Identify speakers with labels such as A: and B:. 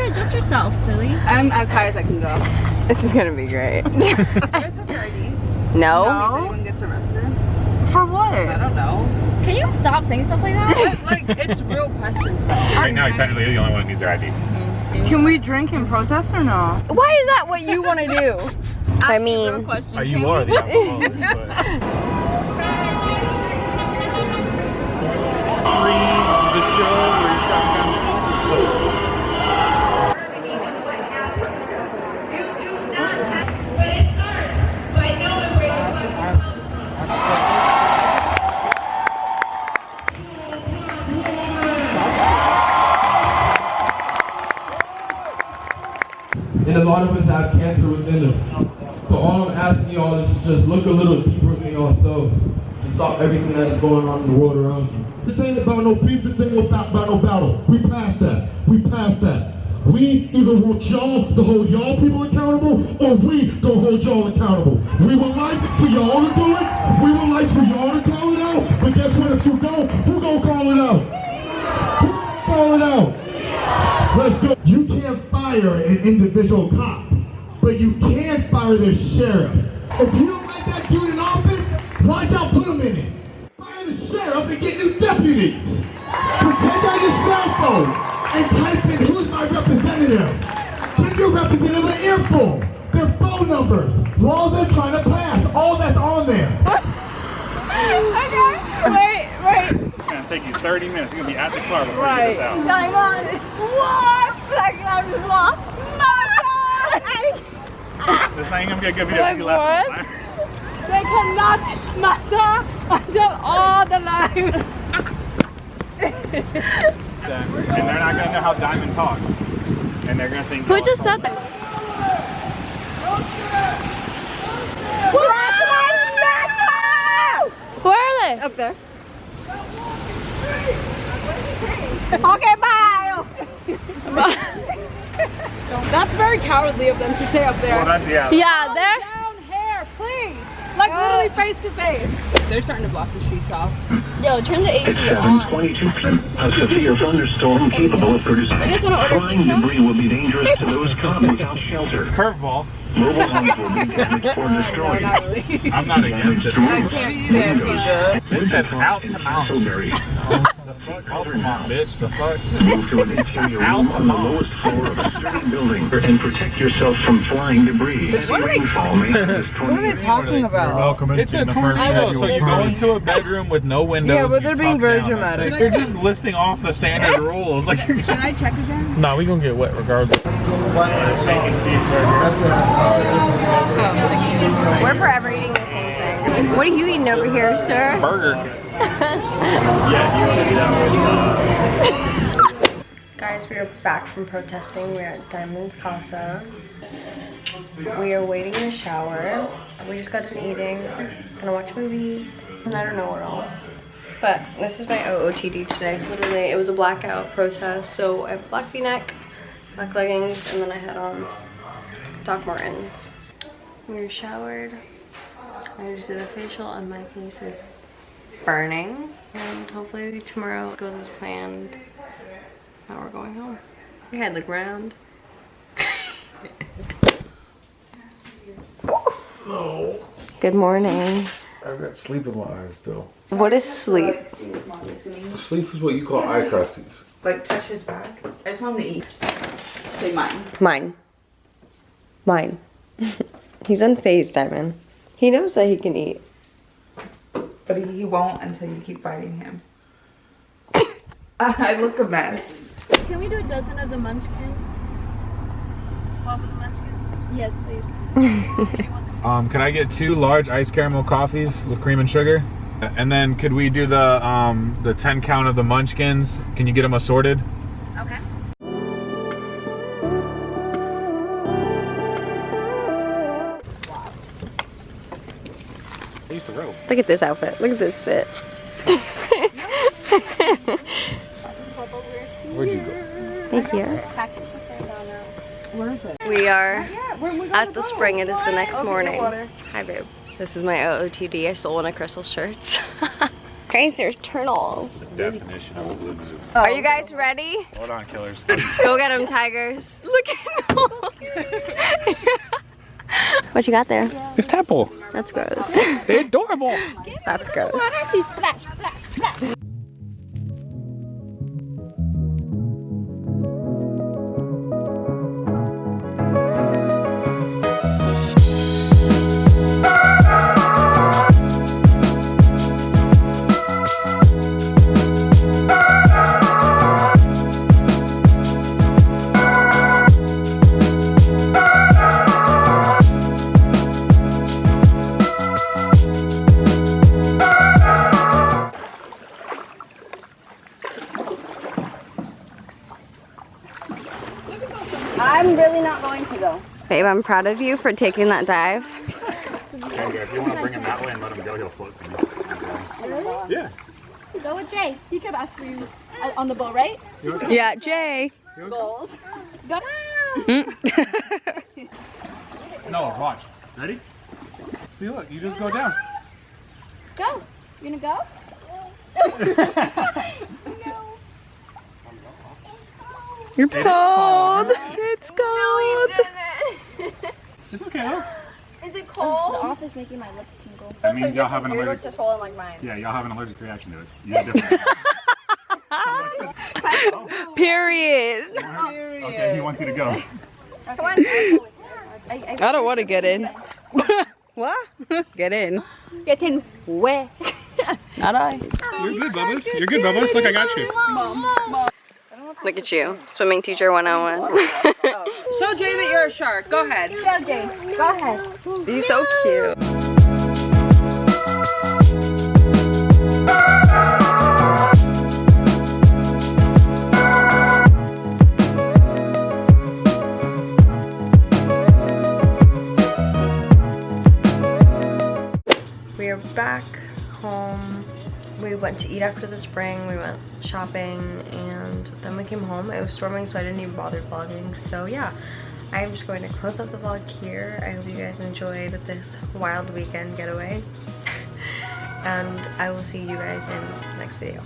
A: intro just yourself, silly.
B: I'm as high as I can go.
C: This is gonna be great.
B: You guys have your IDs?
C: no?
B: Does anyone gets arrested?
C: For
B: I
C: what?
B: don't know.
A: Can you stop saying stuff like that?
B: like, it's real questions though.
D: Right now, technically, you're the only one who needs their ID.
B: Can we drink in protest or no?
C: Why is that what you want to do? I mean,
D: Uh, you are the alcoholic, but...
E: lot of us have cancer within us. So all I'm asking y'all is to just look a little deeper in yourselves and stop everything that is going on in the world around you.
F: This ain't about no beef, this ain't about, about no battle. We passed that. We passed that. We either want y'all to hold y'all people accountable or we gonna hold y'all accountable. We would like for y'all to do it. We would like for y'all to call it out. But guess what? If you don't, who gonna call it out? Who gonna call it out? Let's go. You can't fire an individual cop, but you can't fire the sheriff. If you don't like that dude in office, why y'all put him in it? Fire the sheriff and get new deputies. So take out your cell phone and type in who's my representative. Give your representative an earful, their phone numbers, laws they're trying to pass, all that's on there.
C: okay. Wait, wait.
D: It's gonna take you 30 minutes. You're gonna be at the car before
C: Right.
D: you get this out.
C: Diamond. What? Like, I'm lost.
D: This not even gonna be a good video
C: Like
D: if laugh.
C: what? They cannot matter until all the lives.
D: And they're not gonna know how Diamond talks. And they're gonna think.
A: Who just said that? Where are they?
C: Up there. okay, bye. That's very cowardly of them to stay up there.
D: Well, that's, yeah.
A: Yeah, they're.
C: Down here, please. Like literally face to face. They're starting to block the streets off.
A: Yo, turn the AC
G: At
A: on.
G: 722, a severe thunderstorm capable of producing
A: You guys wanna order
G: flying
A: pizza?
G: debris will be dangerous to those caught without shelter.
D: Curveball.
G: Mobile homes will be damaged or destroyed.
D: I'm not against it.
G: I
C: can't stand pizza.
D: They said out to mount.
G: Casselberry.
D: The fuck? Altamont, bitch. The fuck?
G: Move to an interior room on the lowest floor of a sturdy building and protect yourself from flying debris.
C: What are they
G: Rainfall may have this
C: What are they talking about?
D: Welcome it's a tornado, so you go into a bedroom with no windows.
C: Yeah, but they're being very dramatic.
D: They're just listing off the standard rules. Like, you're
B: Can I check again?
D: No, we're gonna get wet regardless.
C: Oh, we're forever eating the same thing. What are you eating over here, sir?
D: Burger.
C: Guys, we are back from protesting. We're at Diamond's Casa. We are waiting in the shower. We just got done eating. Gonna watch movies. And I don't know what else. But this is my OOTD today. Literally, it was a blackout protest. So I have black v-neck, black leggings, and then I had on Doc Martens. We were showered. I just did a facial and my face is burning. And hopefully tomorrow goes as planned. Now we're going home. Your head look round. Good morning.
H: I've got sleep in my eyes still.
C: What is sleep?
H: Sleep is what you call eye crusties.
B: Like touch his back. I just want him to eat. Say mine.
C: Mine. Mine. He's unfazed, Diamond. He knows that he can eat.
B: But he won't until you keep biting him. I look a mess.
A: Can we do a dozen of the munchkins? Yes, please.
D: Um, can I get two large iced caramel coffees with cream and sugar? And then could we do the um, the 10 count of the munchkins? Can you get them assorted?
A: Okay.
C: Look at this outfit. Look at this fit.
D: Where'd you go?
C: Thank you.
A: Actually, she's going down now.
B: Where is it?
C: We are at the spring. It is the next morning. Hi, babe. This is my OOTD. I stole one of Crystal's shirts. Guys, there's turtles.
D: Definition of blue moose.
C: Are you guys ready?
D: Hold on, killers.
C: Go get them, tigers. Look at them. what you got there?
D: It's Temple.
C: That's gross.
D: They're adorable.
C: That's gross.
A: Go.
C: Babe, I'm proud of you for taking that dive.
D: if you want to bring him that way and let him go, he'll float to me.
A: Really?
D: Yeah.
A: Go with Jay. He kept asking you on the boat, right?
C: Yeah, Jay.
A: Goals. Go. Mm.
D: No, watch. Ready? See, look, you just go down.
A: Go. You gonna go?
C: It's cold. It's cold.
D: It's okay, though.
C: Is it
A: The
C: cold?
A: off is making my lips tingle.
D: That means y'all have an
C: Your lips
D: allergic.
C: just swollen like mine.
D: Yeah, y'all have an allergic reaction to it. You have different.
C: Period.
D: okay, he wants you to go.
C: Come on. I, don't want to get in. what? Get in.
A: Get in where?
C: Not I.
D: You're good, Bubba's. You're good, Bubba's. Look, I got you.
C: Look at you, swimming teacher 101. Show Jay that you're a shark. Go ahead.
A: Go, Jay. Go ahead.
C: He's so cute. We are back home. We went to eat after the spring, we went shopping, and then we came home. It was storming, so I didn't even bother vlogging. So yeah, I'm just going to close up the vlog here. I hope you guys enjoyed this wild weekend getaway. and I will see you guys in the next video.